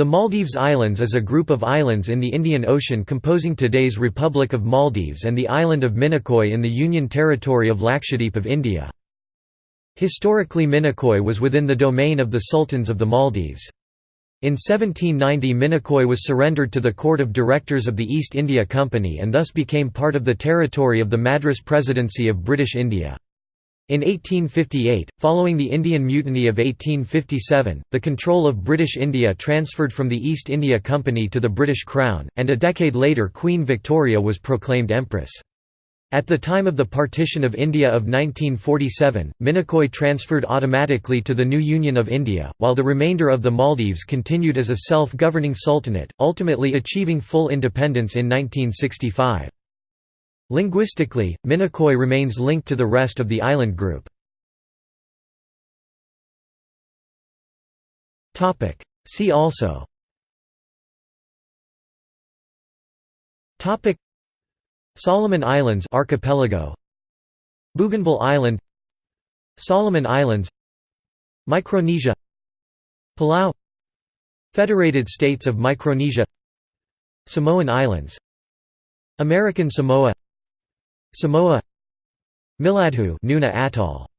The Maldives Islands is a group of islands in the Indian Ocean composing today's Republic of Maldives and the island of Minicoy in the Union Territory of Lakshadweep of India. Historically Minicoy was within the domain of the Sultans of the Maldives. In 1790 Minicoy was surrendered to the Court of Directors of the East India Company and thus became part of the territory of the Madras Presidency of British India. In 1858, following the Indian Mutiny of 1857, the control of British India transferred from the East India Company to the British Crown, and a decade later Queen Victoria was proclaimed Empress. At the time of the partition of India of 1947, Minicoy transferred automatically to the new Union of India, while the remainder of the Maldives continued as a self-governing sultanate, ultimately achieving full independence in 1965. Linguistically, Minicoy remains linked to the rest of the island group. See also. Solomon Islands archipelago. Bougainville Island. Solomon Islands. Micronesia. Palau. Federated States of Micronesia. Samoan Islands. American Samoa Samoa Miladhu Nuna Atoll